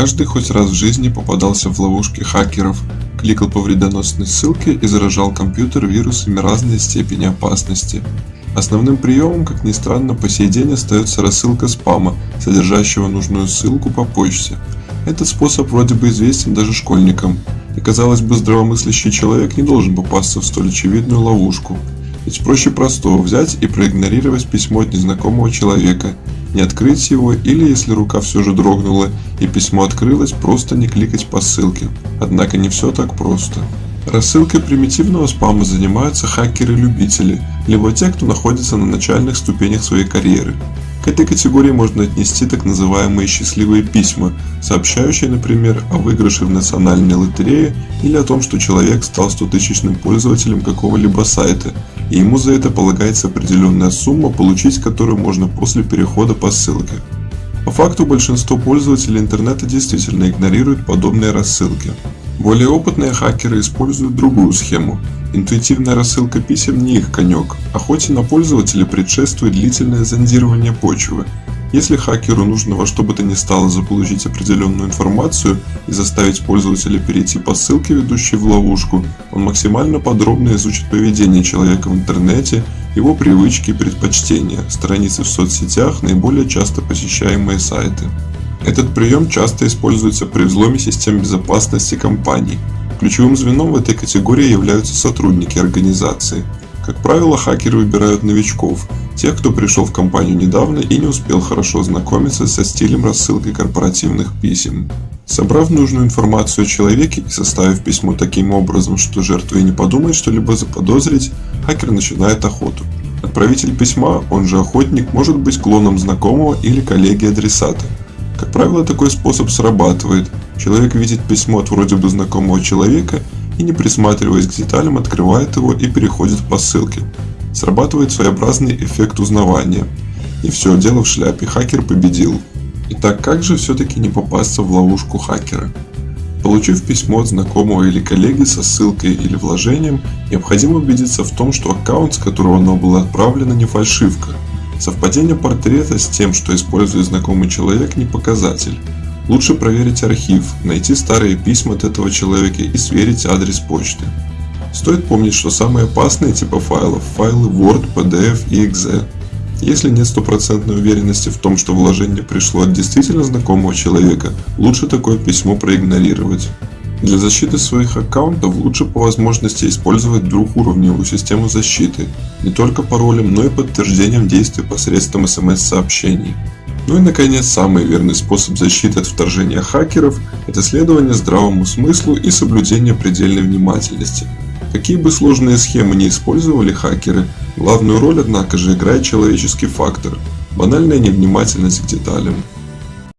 Каждый хоть раз в жизни попадался в ловушки хакеров, кликал по вредоносной ссылке и заражал компьютер вирусами разной степени опасности. Основным приемом, как ни странно, по сей день остается рассылка спама, содержащего нужную ссылку по почте. Этот способ вроде бы известен даже школьникам, и казалось бы здравомыслящий человек не должен попасться в столь очевидную ловушку. Ведь проще простого взять и проигнорировать письмо от незнакомого человека, не открыть его или, если рука все же дрогнула и письмо открылось, просто не кликать по ссылке. Однако не все так просто. Рассылкой примитивного спама занимаются хакеры-любители, либо те, кто находится на начальных ступенях своей карьеры. К этой категории можно отнести так называемые счастливые письма, сообщающие, например, о выигрыше в национальной лотерее или о том, что человек стал 100-тысячным пользователем какого-либо сайта, и ему за это полагается определенная сумма, получить которую можно после перехода по ссылке. По факту большинство пользователей интернета действительно игнорируют подобные рассылки. Более опытные хакеры используют другую схему. Интуитивная рассылка писем не их конек, охоте на пользователя предшествует длительное зондирование почвы. Если хакеру нужно во что бы то ни стало заполучить определенную информацию и заставить пользователя перейти по ссылке, ведущей в ловушку, он максимально подробно изучит поведение человека в интернете, его привычки и предпочтения, страницы в соцсетях, наиболее часто посещаемые сайты. Этот прием часто используется при взломе систем безопасности компаний. Ключевым звеном в этой категории являются сотрудники организации. Как правило, хакеры выбирают новичков, тех, кто пришел в компанию недавно и не успел хорошо ознакомиться со стилем рассылки корпоративных писем. Собрав нужную информацию о человеке и составив письмо таким образом, что жертва и не подумает что-либо заподозрить, хакер начинает охоту. Отправитель письма, он же охотник, может быть клоном знакомого или коллеги адресата. Как правило, такой способ срабатывает. Человек видит письмо от вроде бы знакомого человека и не присматриваясь к деталям открывает его и переходит по ссылке. Срабатывает своеобразный эффект узнавания. И все, дело в шляпе, хакер победил. Итак, как же все-таки не попасться в ловушку хакера? Получив письмо от знакомого или коллеги со ссылкой или вложением, необходимо убедиться в том, что аккаунт, с которого оно было отправлено, не фальшивка – Совпадение портрета с тем, что использует знакомый человек, не показатель. Лучше проверить архив, найти старые письма от этого человека и сверить адрес почты. Стоит помнить, что самые опасные типы файлов – файлы Word, PDF и .exe. Если нет стопроцентной уверенности в том, что вложение пришло от действительно знакомого человека, лучше такое письмо проигнорировать. Для защиты своих аккаунтов лучше по возможности использовать двухуровневую систему защиты, не только паролем, но и подтверждением действий посредством смс-сообщений. Ну и наконец, самый верный способ защиты от вторжения хакеров – это следование здравому смыслу и соблюдение предельной внимательности. Какие бы сложные схемы не использовали хакеры, главную роль, однако же, играет человеческий фактор – банальная невнимательность к деталям.